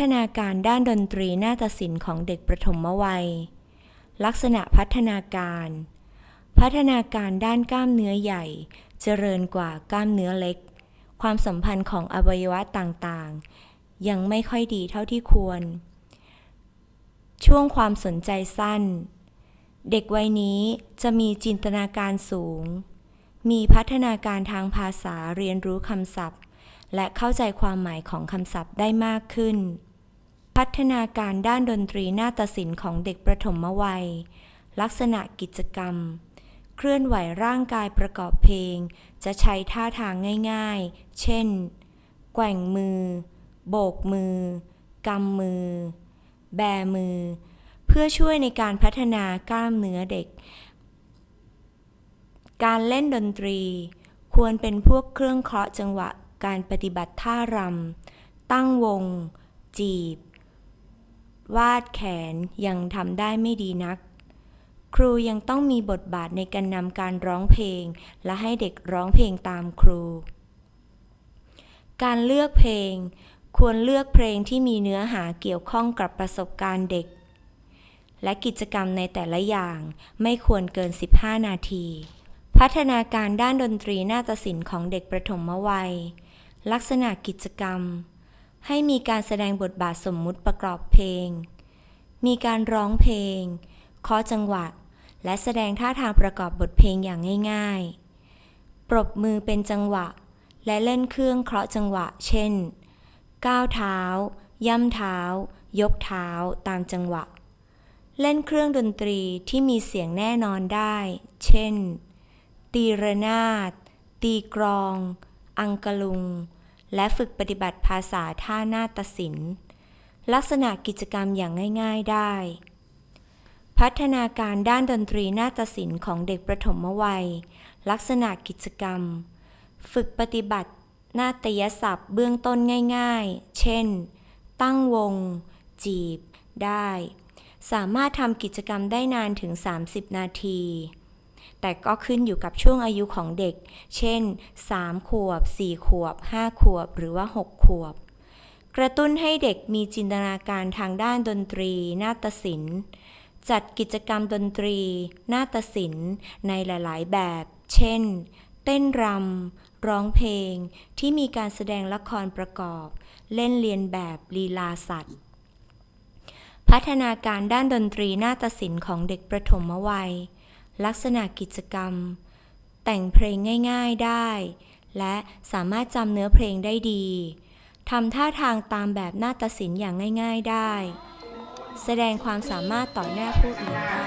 ฒนาการด้านดนตรีนาฏศิลป์ของเด็กประถมวัย ลักษณะพัฒนาการ พัฒนาการด้านกล้ามเนื้อใหญ่ เจริญกว่ากล้ามเนื้อเล็ก ความสัมพันธ์ของอวัยวะต่างๆ ยังไม่ค่อยดีเท่าที่ควร ช่วงความสนใจสั้น เด็กวัยนี้จะมีจินตนาการสูง มีพัฒนาการทางภาษาเรียนรู้คำศัพท์และเข้าใจความหมายของคำศัพท์ได้มากขึ้น พัฒนาการด้านดนตรีนาฏศิลป์ของเด็กประถมวัย ลักษณะกิจกรรม เคลื่อนไหวร่างกายประกอบเพลง จะใช้ท่าทางง่ายๆ เช่น แกว่งมือ โบกมือ กำมือ แบมือ เพื่อช่วยในการพัฒนากล้ามเนื้อเด็ก การเล่นดนตรี ควรเป็นพวกเครื่องเคราะห์จังหวะ การปฏิบัติท่ารำ ตั้งวง จีบ วาดแขนยังทำได้ไม่ดีนัก ครูยังต้องมีบทบาทในการนำการร้องเพลง และให้เด็กร้องเพลงตามครู การเลือกเพลง ควรเลือกเพลงที่มีเนื้อหาเกี่ยวข้องกับประสบการณ์เด็ก และกิจกรรมในแต่ละอย่างไม่ควรเกิน 15 นาที พัฒนาการด้านดนตรีนาฏศิลป์ของเด็กประถมวัย ลักษณะกิจกรรม ให้มีการแสดงบทบาทสมมุติประกอบเพลง มีการร้องเพลงเคาะจังหวะ และแสดงท่าทางประกอบบทเพลงอย่างง่าย ๆ ปรบมือเป็นจังหวะ และเล่นเครื่องเคราะห์จังหวะ เช่น ก้าวเท้า ย่ำเท้า ยกเท้า ตามจังหวะ เล่นเครื่องดนตรีที่มีเสียงแน่นอนได้ เช่น ตีระนาด ตีกรอง อังกะลุง และฝึกปฏิบัติภาษาท่านาฏศิลป์ลักษณะกิจกรรมอย่างง่าย ๆได้ พัฒนาการด้านดนตรีนาฏศิลป์ของเด็กประถมวัย ลักษณะกิจกรรม ฝึกปฏิบัตินาฏยศัพท์เบื้องต้นง่ายๆ เช่น ตั้งวง จีบ ได้ สามารถทำกิจกรรมได้นานถึง 30 นาที แต่ก็ขึ้นอยู่กับช่วงอายุของเด็ก เช่น 3 ขวบ 4 ขวบ 5 ขวบ หรือว่า 6 ขวบ กระตุ้นให้เด็กมีจินตนาการทางด้านดนตรี นาฏศิลป์ จัดกิจกรรมดนตรี นาฏศิลป์ ในหลาย ๆ แบบ เช่น เต้นรำ ร้องเพลง ที่มีการแสดงละครประกอบ เล่นเลียนแบบลีลาสัตว์พัฒนาการด้านดนตรีนาฏศิลป์ของเด็กประถมวัย ลักษณะกิจกรรม แต่งเพลงง่ายๆได้ และสามารถจำเนื้อเพลงได้ดีทำท่าทางตามแบบนาฏศิลป์อย่างง่ายๆได้ แสดงความสามารถต่อหน้าผู้อื่นได้